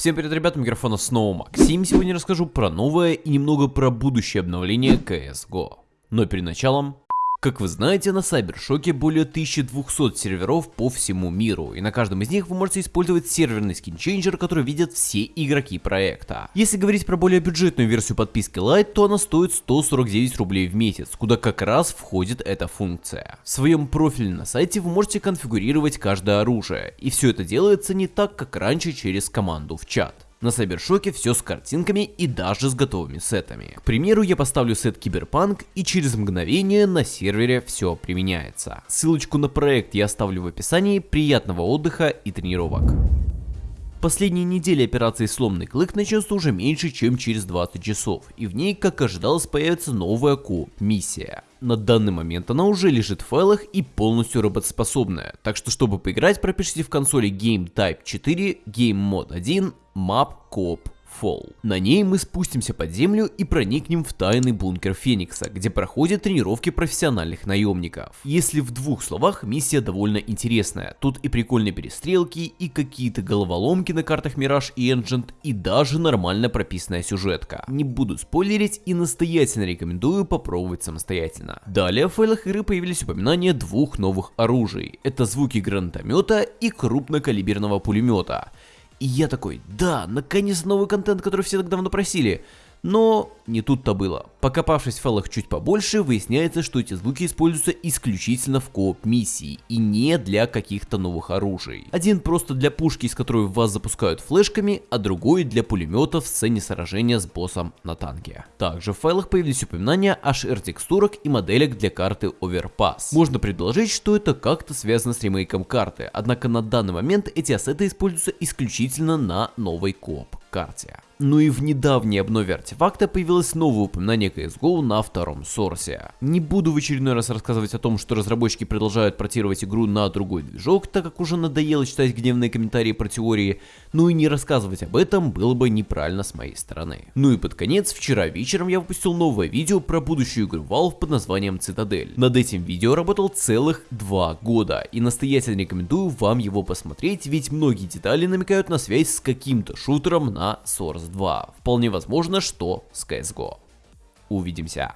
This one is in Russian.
Всем привет, ребята, микрофона снова Максим. Сегодня расскажу про новое и немного про будущее обновление CSGO. Но перед началом как вы знаете, на Сайбершоке более 1200 серверов по всему миру, и на каждом из них вы можете использовать серверный скинчейнджер, который видят все игроки проекта. Если говорить про более бюджетную версию подписки Lite, то она стоит 149 рублей в месяц, куда как раз входит эта функция. В своем профиле на сайте вы можете конфигурировать каждое оружие, и все это делается не так, как раньше через команду в чат. На Сайбершоке все с картинками и даже с готовыми сетами. К примеру, я поставлю сет Киберпанк и через мгновение на сервере все применяется. Ссылочку на проект я оставлю в описании. Приятного отдыха и тренировок. Последние недели операции «Сломный клык» начнется уже меньше, чем через 20 часов, и в ней, как ожидалось, появится новая кооп-миссия. На данный момент. Она уже лежит в файлах и полностью работоспособная, так что чтобы поиграть, пропишите в консоли Game Type 4, Game Mode 1, Map Coop Fall. На ней мы спустимся под землю и проникнем в тайный бункер Феникса, где проходят тренировки профессиональных наемников. Если в двух словах, миссия довольно интересная. Тут и прикольные перестрелки, и какие-то головоломки на картах Mirage и Engine, и даже нормально прописанная сюжетка. Не буду спойлерить и настоятельно рекомендую попробовать самостоятельно. Далее в файлах игры появились упоминания двух новых оружий. Это звуки гранатомета и крупнокалиберного пулемета. И я такой, да, наконец новый контент, который все так давно просили. Но не тут-то было. Покопавшись в файлах чуть побольше, выясняется, что эти звуки используются исключительно в кооп миссии и не для каких-то новых оружий. Один просто для пушки, из которой вас запускают флешками, а другой для пулемета в сцене сражения с боссом на танке. Также в файлах появились упоминания о шер текстурок и моделях для карты Overpass. Можно предположить, что это как-то связано с ремейком карты, однако на данный момент эти ассеты используются исключительно на новой кооп карте. Ну и в недавней обнове артефакта появилось новое упоминание CSGO на втором сорсе. Не буду в очередной раз рассказывать о том, что разработчики продолжают портировать игру на другой движок, так как уже надоело читать гневные комментарии про теории, ну и не рассказывать об этом было бы неправильно с моей стороны. Ну и под конец, вчера вечером я выпустил новое видео про будущую игру Valve под названием Цитадель. Над этим видео работал целых два года, и настоятельно рекомендую вам его посмотреть, ведь многие детали намекают на связь с каким-то шутером на Source 2. Вполне возможно, что с CSGO. Увидимся.